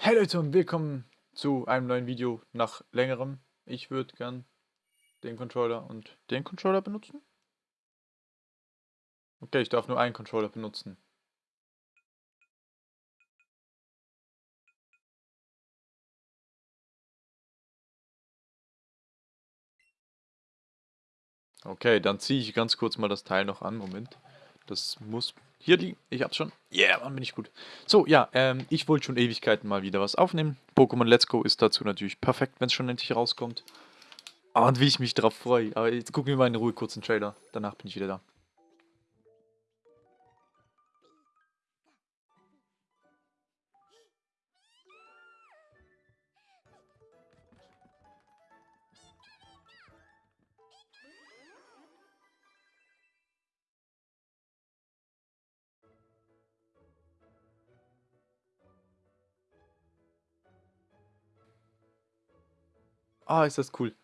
Hey Leute und willkommen zu einem neuen Video nach längerem. Ich würde gern den Controller und den Controller benutzen. Okay, ich darf nur einen Controller benutzen. Okay, dann ziehe ich ganz kurz mal das Teil noch an. Moment. Das muss hier liegen. Ich hab's schon. Yeah, Mann, bin ich gut. So, ja, ähm, ich wollte schon Ewigkeiten mal wieder was aufnehmen. Pokémon Let's Go ist dazu natürlich perfekt, wenn es schon endlich rauskommt. Oh, und wie ich mich darauf freue. Aber jetzt gucken wir mal in Ruhe kurz einen Trailer. Danach bin ich wieder da. Ah, ist das cool.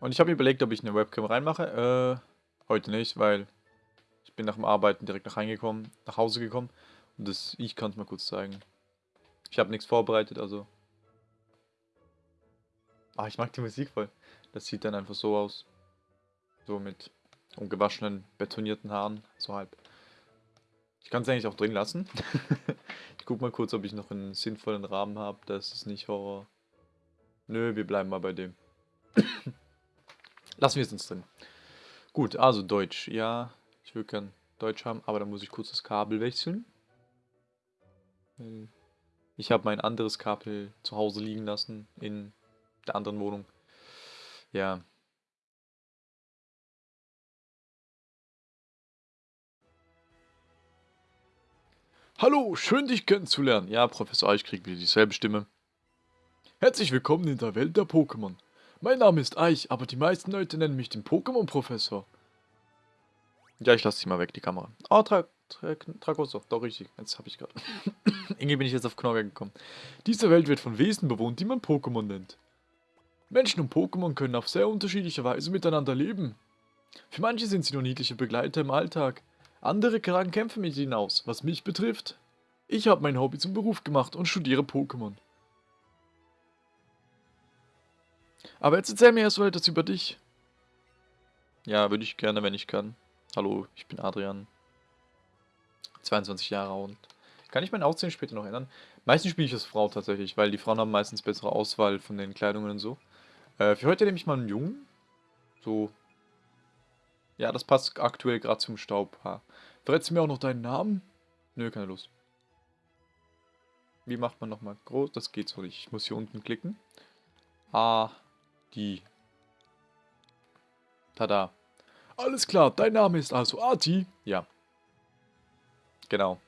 Und ich habe mir überlegt, ob ich eine Webcam reinmache. Äh, heute nicht, weil ich bin nach dem Arbeiten direkt nach reingekommen, nach Hause gekommen. Und das, ich kann es mal kurz zeigen. Ich habe nichts vorbereitet, also. Ah, ich mag die Musik voll. Das sieht dann einfach so aus. So mit ungewaschenen, betonierten Haaren, so halb. Ich kann es eigentlich auch drin lassen. ich guck mal kurz, ob ich noch einen sinnvollen Rahmen habe. Das ist nicht Horror. Nö, wir bleiben mal bei dem. Lassen wir es uns drin. Gut, also Deutsch. Ja, ich will gern Deutsch haben, aber dann muss ich kurz das Kabel wechseln. Ich habe mein anderes Kabel zu Hause liegen lassen, in der anderen Wohnung. Ja. Hallo, schön dich kennenzulernen. Ja, Professor ich krieg wieder dieselbe Stimme. Herzlich willkommen in der Welt der Pokémon. Mein Name ist Eich, aber die meisten Leute nennen mich den Pokémon-Professor. Ja, ich lasse dich mal weg, die Kamera. Oh, Tra Tra Tragoso, doch richtig, jetzt habe ich gerade. Irgendwie bin ich jetzt auf Knorre gekommen. Diese Welt wird von Wesen bewohnt, die man Pokémon nennt. Menschen und Pokémon können auf sehr unterschiedliche Weise miteinander leben. Für manche sind sie nur niedliche Begleiter im Alltag. Andere tragen Kämpfe mit ihnen aus, was mich betrifft. Ich habe mein Hobby zum Beruf gemacht und studiere Pokémon. Aber jetzt erzähl mir erst mal etwas über dich. Ja, würde ich gerne, wenn ich kann. Hallo, ich bin Adrian. 22 Jahre und kann ich mein Aussehen später noch ändern? Meistens spiele ich als Frau tatsächlich, weil die Frauen haben meistens bessere Auswahl von den Kleidungen und so. Äh, für heute nehme ich mal einen Jungen. So. Ja, das passt aktuell gerade zum Staubhaar. Verrätst du mir auch noch deinen Namen? Nö, keine Lust. Wie macht man nochmal groß? Das geht so nicht. Ich muss hier unten klicken. Ah, die. Tada. Alles klar, dein Name ist also Arti? Ja. Genau.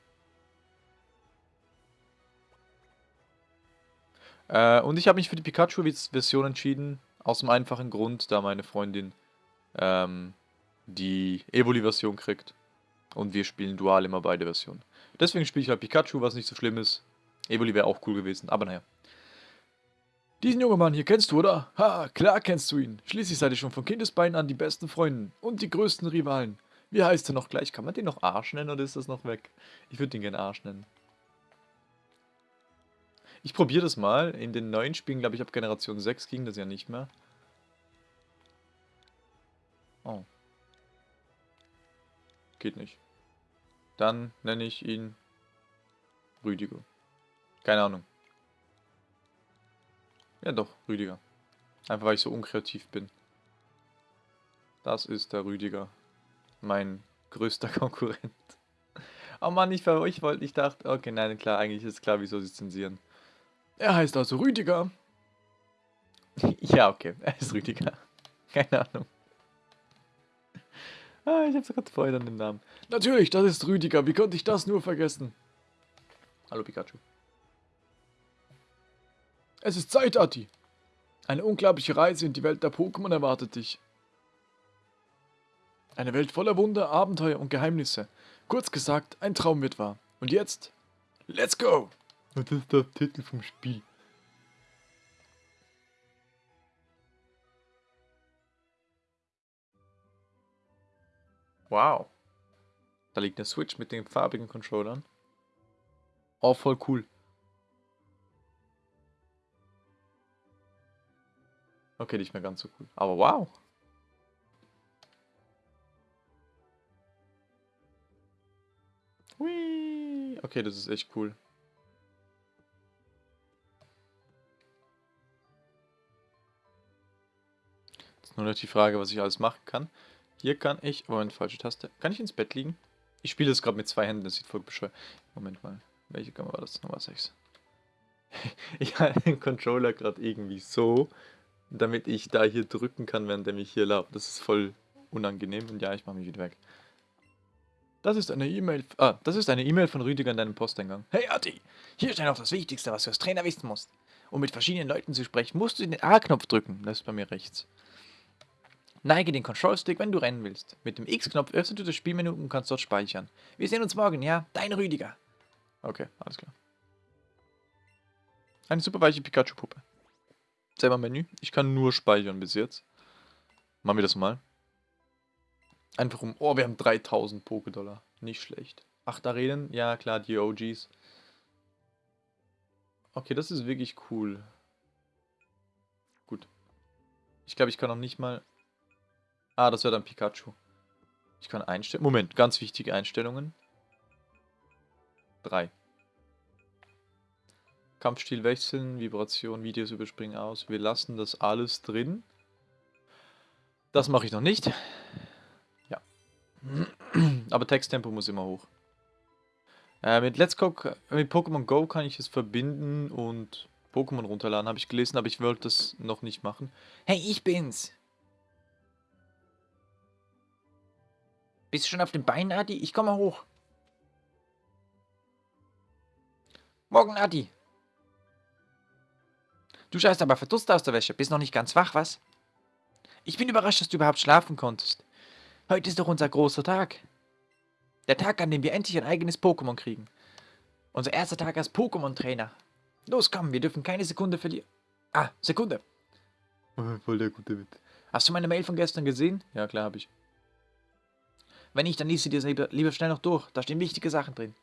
Äh, und ich habe mich für die Pikachu-Version entschieden, aus dem einfachen Grund, da meine Freundin ähm, die Evoli-Version kriegt. Und wir spielen dual immer beide Versionen. Deswegen spiele ich halt Pikachu, was nicht so schlimm ist. Evoli wäre auch cool gewesen, aber naja. Diesen jungen Mann hier kennst du, oder? Ha, klar kennst du ihn. Schließlich seid ihr schon von Kindesbeinen an die besten Freunde und die größten Rivalen. Wie heißt er noch gleich? Kann man den noch Arsch nennen oder ist das noch weg? Ich würde den gerne Arsch nennen. Ich probiere das mal. In den neuen Spielen, glaube ich, ab Generation 6 ging das ja nicht mehr. Oh. Geht nicht. Dann nenne ich ihn Rüdiger. Keine Ahnung. Ja doch, Rüdiger. Einfach weil ich so unkreativ bin. Das ist der Rüdiger. Mein größter Konkurrent. Oh Mann, ich, ich wollte, ich dachte, okay, nein, klar, eigentlich ist klar, wieso sie zensieren. Er heißt also Rüdiger. ja, okay, er ist Rüdiger. Keine Ahnung. Ah, ich hab's gerade vorher an den Namen. Natürlich, das ist Rüdiger. Wie konnte ich das nur vergessen? Hallo Pikachu. Es ist Zeit, Atti. Eine unglaubliche Reise in die Welt der Pokémon erwartet dich. Eine Welt voller Wunder, Abenteuer und Geheimnisse. Kurz gesagt, ein Traum wird wahr. Und jetzt, let's go! Und das ist der Titel vom Spiel. Wow. Da liegt eine Switch mit den farbigen Controllern. Oh, voll cool. Okay, nicht mehr ganz so cool. Aber wow. Hui. Okay, das ist echt cool. Jetzt nur noch die Frage, was ich alles machen kann. Hier kann ich... Moment, falsche Taste. Kann ich ins Bett liegen? Ich spiele das gerade mit zwei Händen, das sieht voll bescheuert. Moment mal. Welche Kamera war das? Nummer 6. ich halte den Controller gerade irgendwie so, damit ich da hier drücken kann, während er mich hier lauft. Das ist voll unangenehm und ja, ich mache mich wieder weg. Das ist eine E-Mail. Ah, das ist eine E-Mail von Rüdiger in deinem Posteingang. Hey Atti, hier steht noch das Wichtigste, was du als Trainer wissen musst. Um mit verschiedenen Leuten zu sprechen, musst du den A-Knopf drücken. Das ist bei mir rechts. Neige den Control-Stick, wenn du rennen willst. Mit dem X-Knopf öffnest du das Spielmenü und kannst dort speichern. Wir sehen uns morgen, ja? Dein Rüdiger. Okay, alles klar. Eine super weiche Pikachu-Puppe. Selber Menü. Ich kann nur speichern bis jetzt. Machen wir das mal. Einfach um... Oh, wir haben 3000 Poké-Dollar. Nicht schlecht. Acht Arenen? Ja, klar, die OGs. Okay, das ist wirklich cool. Gut. Ich glaube, ich kann noch nicht mal... Ah, das wäre dann Pikachu. Ich kann einstellen... Moment, ganz wichtige Einstellungen. Drei. Kampfstil wechseln, Vibration, Videos überspringen aus. Wir lassen das alles drin. Das mache ich noch nicht. Ja. Aber Texttempo muss immer hoch. Äh, mit Let's Go, mit Pokémon Go kann ich es verbinden und Pokémon runterladen, habe ich gelesen, aber ich wollte das noch nicht machen. Hey, ich bin's! Bist du schon auf dem Bein, Adi? Ich komme hoch. Morgen, Adi. Du schaust aber verdutzt aus der Wäsche. Bist noch nicht ganz wach, was? Ich bin überrascht, dass du überhaupt schlafen konntest. Heute ist doch unser großer Tag. Der Tag, an dem wir endlich ein eigenes Pokémon kriegen. Unser erster Tag als Pokémon-Trainer. Los, komm, wir dürfen keine Sekunde verlieren. Ah, Sekunde. Voll der gute Witz. Hast du meine Mail von gestern gesehen? Ja, klar, habe ich. Wenn nicht, dann liest sie dir lieber, lieber schnell noch durch. Da stehen wichtige Sachen drin.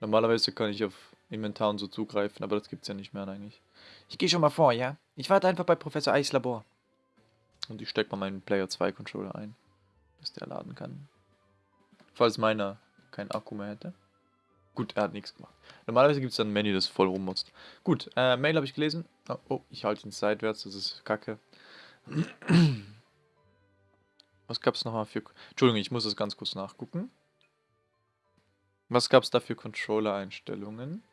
Normalerweise kann ich auf Inventar und so zugreifen, aber das gibt's ja nicht mehr eigentlich. Ich gehe schon mal vor, ja? Ich warte einfach bei Professor Eichs Labor. Und ich stecke mal meinen Player 2 Controller ein, dass der laden kann. Falls meiner keinen Akku mehr hätte. Gut, er hat nichts gemacht. Normalerweise gibt es dann ein Menü, das voll rummutzt. Gut, äh, Mail habe ich gelesen. Oh, oh ich halte ihn seitwärts, das ist kacke. Was gab es nochmal für... Entschuldigung, ich muss das ganz kurz nachgucken. Was gab es da für Controller-Einstellungen?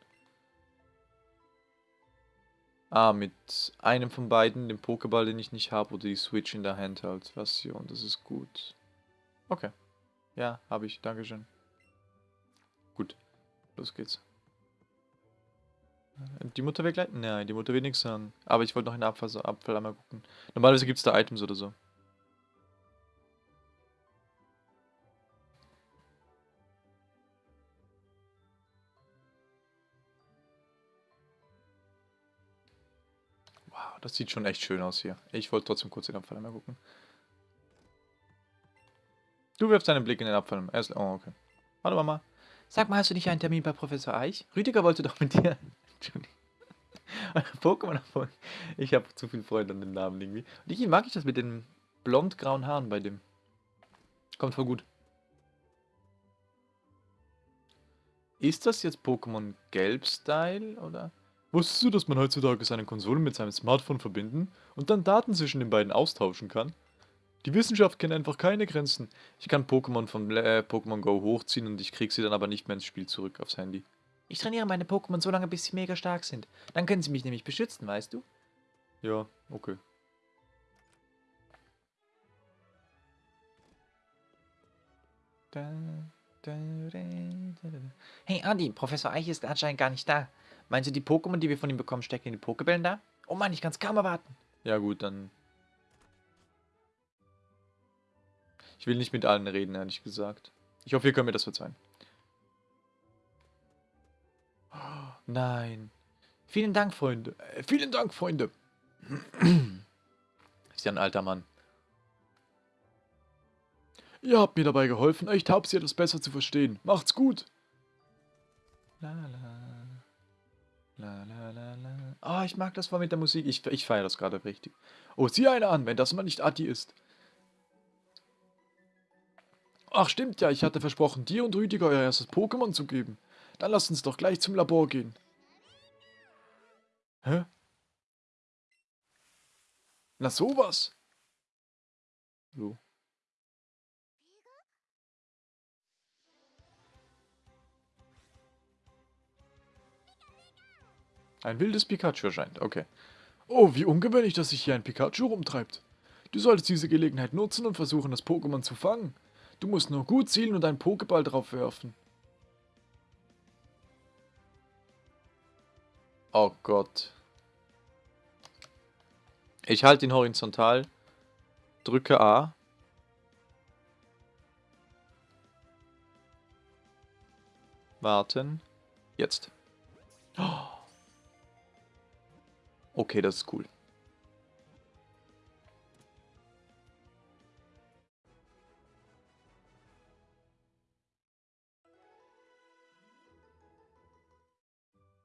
Ah, mit einem von beiden, dem Pokéball, den ich nicht habe, oder die Switch in der Handheld-Version. Das ist gut. Okay. Ja, habe ich. Dankeschön. Gut. Los geht's. Die Mutter will gleich? Nein, die Mutter will nichts sagen. Aber ich wollte noch in der Abfall, Abfall einmal gucken. Normalerweise gibt es da Items oder so. Das sieht schon echt schön aus hier. Ich wollte trotzdem kurz den Abfall einmal gucken. Du wirfst deinen Blick in den Abfall. Oh, okay. Hallo Mama. Sag mal, hast du nicht einen Termin bei Professor Eich? Rüdiger wollte doch mit dir... Pokémon erfolg. Ich habe zu viel Freude an den Namen irgendwie. Und irgendwie mag ich das mit den blond-grauen Haaren bei dem. Kommt voll gut. Ist das jetzt Pokémon Gelb-Style, oder? Wusstest du, dass man heutzutage seine Konsole mit seinem Smartphone verbinden und dann Daten zwischen den beiden austauschen kann? Die Wissenschaft kennt einfach keine Grenzen. Ich kann Pokémon von äh, Pokémon Go hochziehen und ich krieg sie dann aber nicht mehr ins Spiel zurück aufs Handy. Ich trainiere meine Pokémon so lange, bis sie mega stark sind. Dann können sie mich nämlich beschützen, weißt du? Ja, okay. Hey Adi, Professor Eich ist anscheinend gar nicht da. Meinst du, die Pokémon, die wir von ihm bekommen, stecken in die Pokebällen da? Oh Mann, ich kann es kaum erwarten. Ja gut, dann... Ich will nicht mit allen reden, ehrlich gesagt. Ich hoffe, ihr könnt mir das verzeihen. Nein. Vielen Dank, Freunde. Äh, vielen Dank, Freunde. Ist ja ein alter Mann. Ihr habt mir dabei geholfen, euch Taubsi etwas besser zu verstehen. Macht's gut. La, la. La, la, la, la. Ah, ich mag das mal mit der Musik. Ich, ich feiere das gerade richtig. Oh, sieh eine an, wenn das mal nicht Atti ist. Ach, stimmt ja, ich hatte versprochen, dir und Rüdiger euer erstes Pokémon zu geben. Dann lasst uns doch gleich zum Labor gehen. Hä? Na sowas. So. Ein wildes Pikachu erscheint, okay. Oh, wie ungewöhnlich, dass sich hier ein Pikachu rumtreibt. Du solltest diese Gelegenheit nutzen und versuchen, das Pokémon zu fangen. Du musst nur gut zielen und einen Pokéball drauf werfen. Oh Gott. Ich halte ihn horizontal, drücke A. Warten. Jetzt. Okay, das ist cool.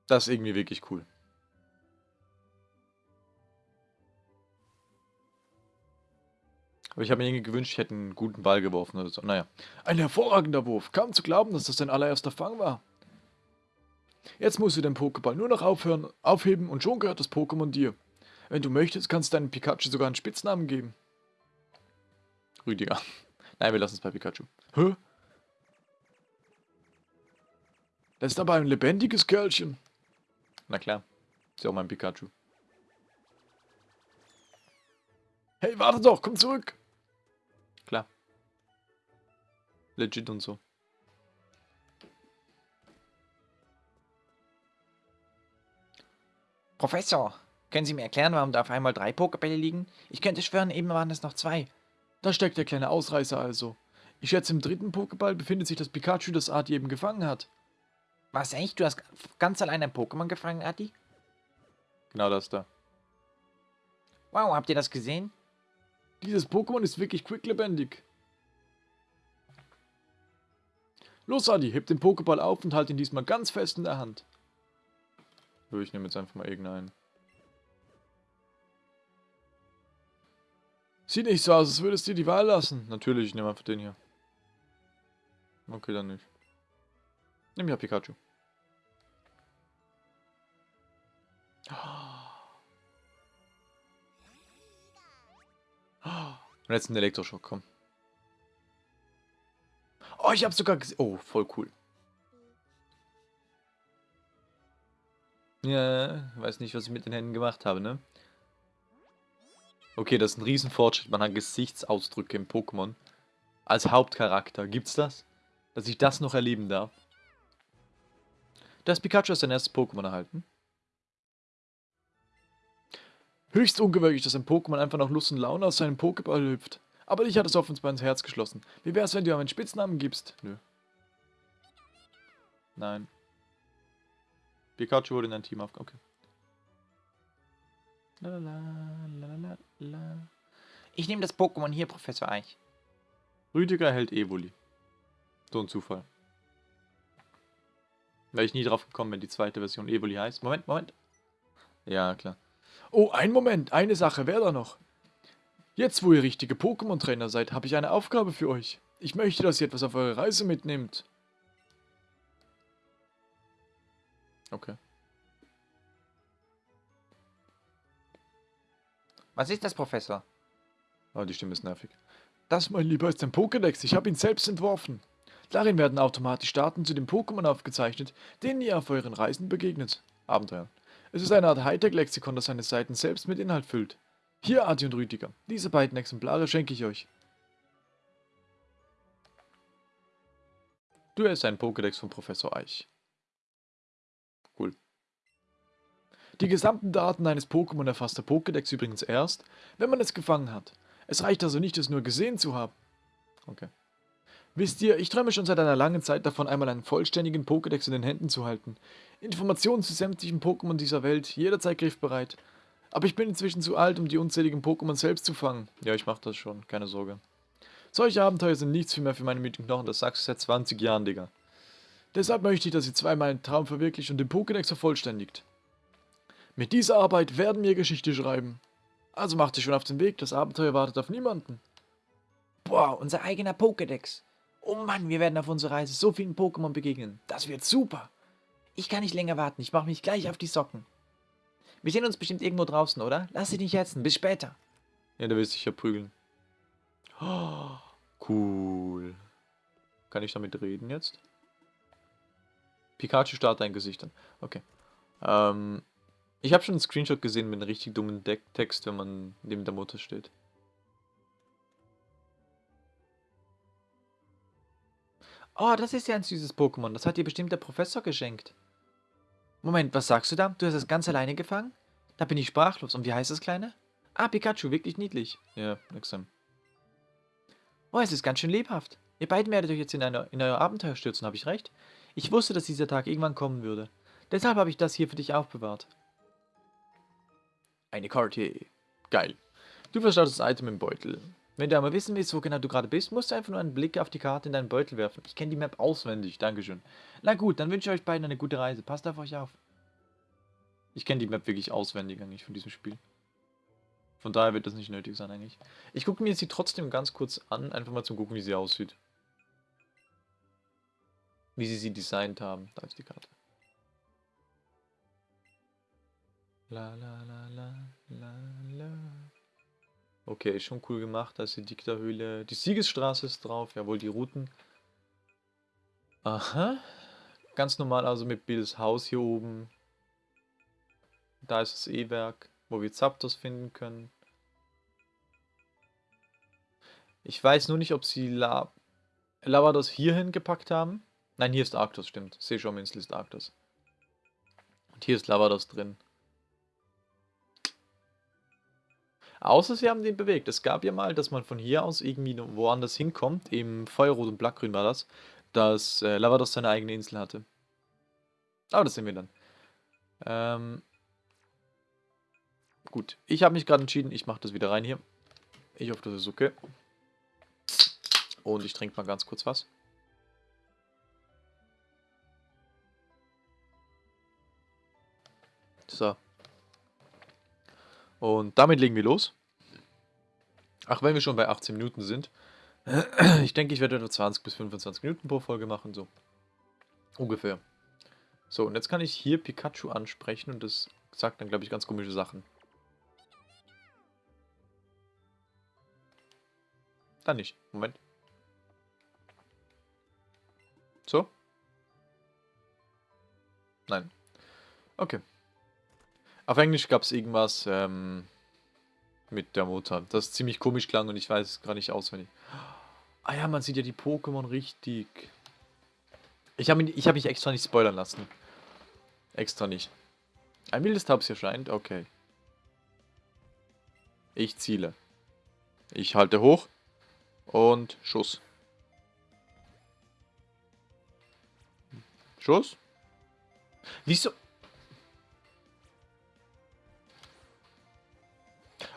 Das ist irgendwie wirklich cool. Aber ich habe mir irgendwie gewünscht, ich hätte einen guten Ball geworfen oder so. Naja. Ein hervorragender Wurf. Kaum zu glauben, dass das dein allererster Fang war. Jetzt musst du den Pokéball nur noch aufhören, aufheben und schon gehört das Pokémon dir. Wenn du möchtest, kannst du deinem Pikachu sogar einen Spitznamen geben. Rüdiger. Nein, wir lassen es bei Pikachu. Hä? Das ist aber ein lebendiges Kerlchen. Na klar. Ist ja auch mein Pikachu. Hey, warte doch, komm zurück. Klar. Legit und so. Professor, können Sie mir erklären, warum da auf einmal drei Pokebälle liegen? Ich könnte schwören, eben waren es noch zwei. Da steckt der kleine Ausreißer also. Ich schätze, im dritten Pokéball befindet sich das Pikachu, das Adi eben gefangen hat. Was, echt? Du hast ganz allein ein Pokémon gefangen, Adi? Genau das da. Wow, habt ihr das gesehen? Dieses Pokémon ist wirklich quicklebendig. Los, Adi, heb den Pokéball auf und halt ihn diesmal ganz fest in der Hand. Ich nehme jetzt einfach mal irgendeinen. Sieht nicht so aus, als würdest du dir die Wahl lassen. Natürlich, ich nehme einfach den hier. Okay, dann nicht. Nimm ja Pikachu. Und jetzt ein Elektroschock, komm. Oh, ich habe sogar gesehen. Oh, voll cool. Ja, weiß nicht, was ich mit den Händen gemacht habe, ne? Okay, das ist ein Riesenfortschritt. Man hat Gesichtsausdrücke im Pokémon. Als Hauptcharakter. Gibt's das? Dass ich das noch erleben darf? Das Pikachu hat sein erstes Pokémon erhalten. Höchst ungewöhnlich, dass ein Pokémon einfach noch Lust und Laune aus seinem Pokéball hüpft. Aber ich hatte es offenbar ins Herz geschlossen. Wie wär's, wenn du ihm einen Spitznamen gibst? Nö. Nein. Pikachu wurde in ein Team auf. Okay. Ich nehme das Pokémon hier, Professor Eich. Rüdiger hält Evoli. So ein Zufall. Wäre ich nie drauf gekommen, wenn die zweite Version Evoli heißt. Moment, Moment. Ja, klar. Oh, ein Moment, eine Sache wäre da noch. Jetzt, wo ihr richtige Pokémon-Trainer seid, habe ich eine Aufgabe für euch. Ich möchte, dass ihr etwas auf eure Reise mitnehmt. Okay. Was ist das, Professor? Oh, die Stimme ist nervig. Das, mein Lieber, ist ein Pokédex. Ich habe ihn selbst entworfen. Darin werden automatisch Daten zu den Pokémon aufgezeichnet, denen ihr auf euren Reisen begegnet. Abenteuer. Es ist eine Art Hightech-Lexikon, das seine Seiten selbst mit Inhalt füllt. Hier, Adi und Rüdiger. Diese beiden Exemplare schenke ich euch. Du hast einen Pokédex von Professor Eich. Die gesamten Daten eines Pokémon erfasst der Pokédex übrigens erst, wenn man es gefangen hat. Es reicht also nicht, es nur gesehen zu haben. Okay. Wisst ihr, ich träume schon seit einer langen Zeit davon, einmal einen vollständigen Pokédex in den Händen zu halten. Informationen zu sämtlichen Pokémon dieser Welt, jederzeit griffbereit. Aber ich bin inzwischen zu alt, um die unzähligen Pokémon selbst zu fangen. Ja, ich mach das schon, keine Sorge. Solche Abenteuer sind nichts mehr für meine müden Knochen, das sagst du seit 20 Jahren, Digga. Deshalb möchte ich, dass ihr zweimal einen Traum verwirklicht und den Pokédex vervollständigt. Mit dieser Arbeit werden wir Geschichte schreiben. Also macht sich schon auf den Weg, das Abenteuer wartet auf niemanden. Boah, unser eigener Pokédex. Oh Mann, wir werden auf unserer Reise so vielen Pokémon begegnen. Das wird super. Ich kann nicht länger warten. Ich mache mich gleich auf die Socken. Wir sehen uns bestimmt irgendwo draußen, oder? Lass dich nicht hetzen. Bis später. Ja, der will sich ja prügeln. Oh, cool. Kann ich damit reden jetzt? Pikachu starrt dein Gesicht an. Okay. Ähm, ich habe schon einen Screenshot gesehen mit einem richtig dummen De Text, wenn man neben der Mutter steht. Oh, das ist ja ein süßes Pokémon. Das hat dir bestimmt der Professor geschenkt. Moment, was sagst du da? Du hast es ganz alleine gefangen? Da bin ich sprachlos. Und wie heißt das Kleine? Ah, Pikachu, wirklich niedlich. Ja, sein. Oh, es ist ganz schön lebhaft. Ihr beiden werdet euch jetzt in, eine, in euer Abenteuer stürzen, habe ich recht? Ich wusste, dass dieser Tag irgendwann kommen würde. Deshalb habe ich das hier für dich aufbewahrt. Eine Karte. Geil. Du verstaust das Item im Beutel. Wenn du einmal wissen willst, wo genau du gerade bist, musst du einfach nur einen Blick auf die Karte in deinen Beutel werfen. Ich kenne die Map auswendig, Dankeschön. Na gut, dann wünsche ich euch beiden eine gute Reise. Passt auf euch auf. Ich kenne die Map wirklich auswendig eigentlich von diesem Spiel. Von daher wird das nicht nötig sein eigentlich. Ich gucke mir sie trotzdem ganz kurz an, einfach mal zum gucken, wie sie aussieht. Wie sie sie designt haben. Da ist die Karte. La la la la la la. Okay, schon cool gemacht. Da ist die Dikterhöhle. Die Siegesstraße ist drauf. Jawohl, die Routen. Aha. Ganz normal also mit Bills Haus hier oben. Da ist das E-Werk, wo wir Zapdos finden können. Ich weiß nur nicht, ob sie La Lavados hierhin gepackt haben. Nein, hier ist Arctos, stimmt. Seeshorminsel ist Arctos. Und hier ist Lavados drin. Außer sie haben den bewegt. Es gab ja mal, dass man von hier aus irgendwie woanders hinkommt. Im Feuerrot und Blattgrün war das. Dass äh, Lavados seine eigene Insel hatte. Aber das sehen wir dann. Ähm, gut, ich habe mich gerade entschieden, ich mache das wieder rein hier. Ich hoffe, das ist okay. Und ich trinke mal ganz kurz was. So. Und damit legen wir los. Ach, wenn wir schon bei 18 Minuten sind. Ich denke, ich werde etwa 20 bis 25 Minuten pro Folge machen, so. Ungefähr. So, und jetzt kann ich hier Pikachu ansprechen und das sagt dann, glaube ich, ganz komische Sachen. Dann nicht. Moment. So? Nein. Okay. Auf Englisch gab es irgendwas ähm, mit der Mutter, das ziemlich komisch klang und ich weiß es gar nicht auswendig. Ah ja, man sieht ja die Pokémon richtig. Ich habe mich, hab mich extra nicht spoilern lassen. Extra nicht. Ein wildes Tabs erscheint, okay. Ich ziele. Ich halte hoch. Und Schuss. Schuss? Wieso?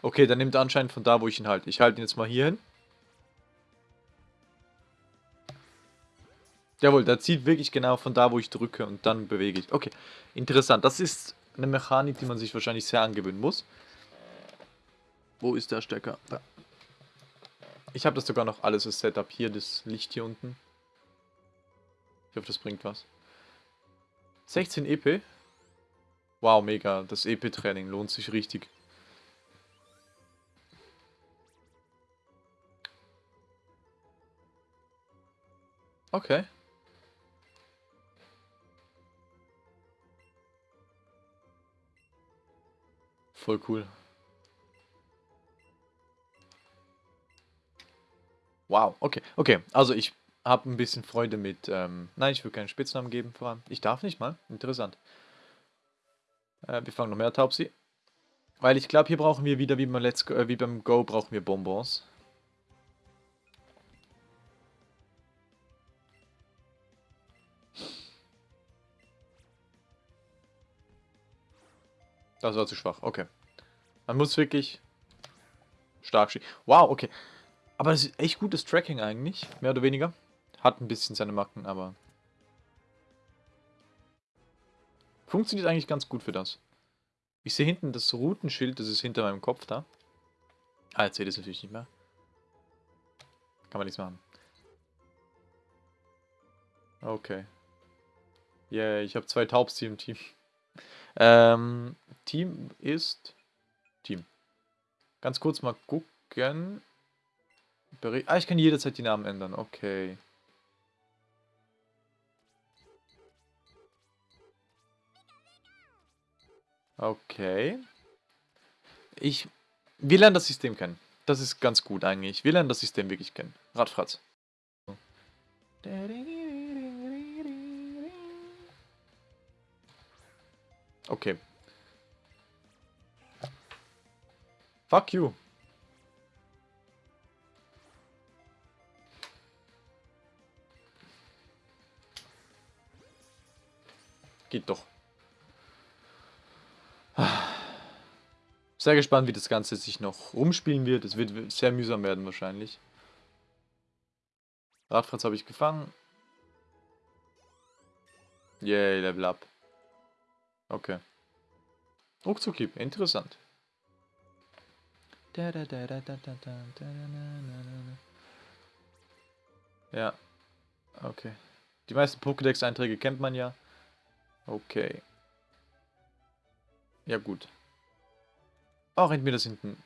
Okay, dann nimmt er anscheinend von da, wo ich ihn halte. Ich halte ihn jetzt mal hier hin. Jawohl, der zieht wirklich genau von da, wo ich drücke und dann bewege ich. Okay, interessant. Das ist eine Mechanik, die man sich wahrscheinlich sehr angewöhnen muss. Wo ist der Stecker? Da. Ich habe das sogar noch alles als Setup hier, das Licht hier unten. Ich hoffe, das bringt was. 16 EP. Wow, mega. Das EP-Training lohnt sich richtig. Okay. Voll cool. Wow, okay, okay. Also ich habe ein bisschen Freude mit, ähm, nein, ich will keinen Spitznamen geben, vor allem. Ich darf nicht mal, interessant. Äh, wir fangen noch mehr Taubsi. Weil ich glaube, hier brauchen wir wieder, wie beim, Let's Go, äh, wie beim Go, brauchen wir Bonbons. Das war zu schwach, okay. Man muss wirklich stark schießen. Wow, okay. Aber das ist echt gutes Tracking eigentlich, mehr oder weniger. Hat ein bisschen seine Macken, aber... Funktioniert eigentlich ganz gut für das. Ich sehe hinten das Routenschild, das ist hinter meinem Kopf da. Ah, jetzt seht ihr es natürlich nicht mehr. Kann man nichts machen. Okay. Yeah, ich habe zwei Taubs hier im Team. Ähm, Team ist... Team. Ganz kurz mal gucken. Beri ah, ich kann jederzeit die Namen ändern. Okay. Okay. Ich... Wir lernen das System kennen. Das ist ganz gut eigentlich. Wir lernen das System wirklich kennen. Radfratz. Okay. Fuck you. Geht doch. Sehr gespannt, wie das Ganze sich noch rumspielen wird. Es wird sehr mühsam werden wahrscheinlich. Radfratz habe ich gefangen. Yay, Level Up. Okay. Ruckzuckhieb, interessant. Ja. Okay. Die meisten Pokédex-Einträge kennt man ja. Okay. Ja, gut. Oh, rennt mir das hinten.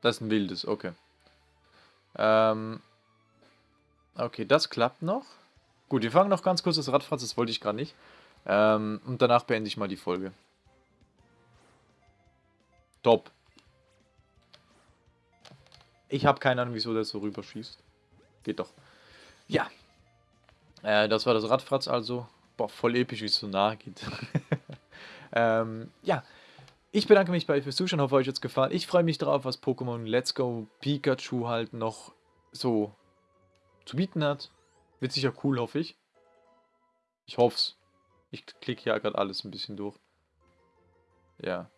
Das ist ein wildes, okay. Ähm. Okay, das klappt noch. Gut, wir fangen noch ganz kurz das Radfratz, das wollte ich gerade nicht. Ähm, und danach beende ich mal die Folge. Top. Ich habe keine Ahnung, wieso der so rüberschießt. Geht doch. Ja. Äh, das war das Radfratz also. Boah, voll episch, wie es so nahe geht. ähm, ja. Ich bedanke mich bei euch fürs Zuschauen, hoffe euch jetzt gefallen. Ich freue mich darauf, was Pokémon Let's Go Pikachu halt noch so zu bieten hat. Wird sicher cool, hoffe ich. Ich hoffe es. Ich klicke ja gerade alles ein bisschen durch. Ja.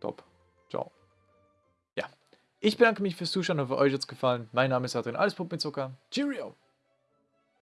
Top. Ciao. Ja. Ich bedanke mich fürs Zuschauen, hoffe euch jetzt gefallen. Mein Name ist Adrian, alles Pump mit Zucker. Cheerio!